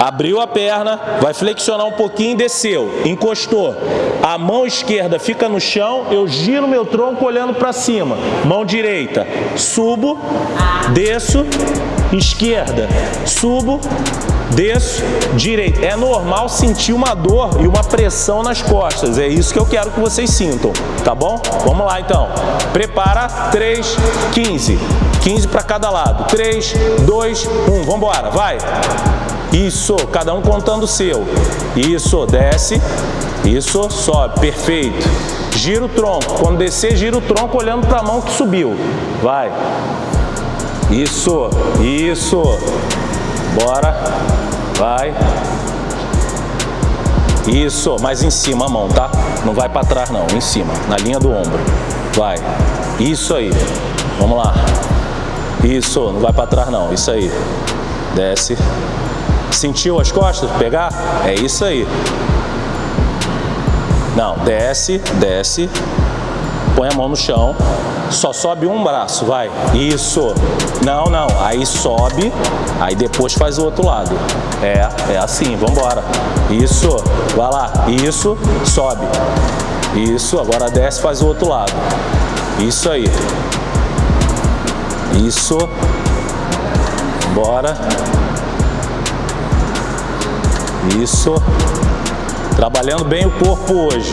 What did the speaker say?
Abriu a perna, vai flexionar um pouquinho desceu. Encostou. A mão esquerda fica no chão, eu giro meu tronco olhando para cima. Mão direita, subo, desço, esquerda, subo, desço, direita. É normal sentir uma dor e uma pressão nas costas. É isso que eu quero que vocês sintam, tá bom? Vamos lá então. Prepara, 3, 15. 15 para cada lado. 3, 2, 1. Vamos embora, vai. Isso, cada um contando o seu. Isso, desce. Isso, sobe. Perfeito. Gira o tronco. Quando descer, gira o tronco olhando para a mão que subiu. Vai. Isso, isso. Bora. Vai. Isso, mas em cima a mão, tá? Não vai para trás não, em cima, na linha do ombro. Vai. Isso aí. Vamos lá. Isso, não vai para trás não, isso aí. Desce. Sentiu as costas? Pegar? É isso aí. Não, desce, desce. Põe a mão no chão. Só sobe um braço, vai. Isso. Não, não. Aí sobe, aí depois faz o outro lado. É, é assim, vamos embora. Isso. Vai lá. Isso. Sobe. Isso. Agora desce, faz o outro lado. Isso aí. Isso. Bora. Isso. Trabalhando bem o corpo hoje.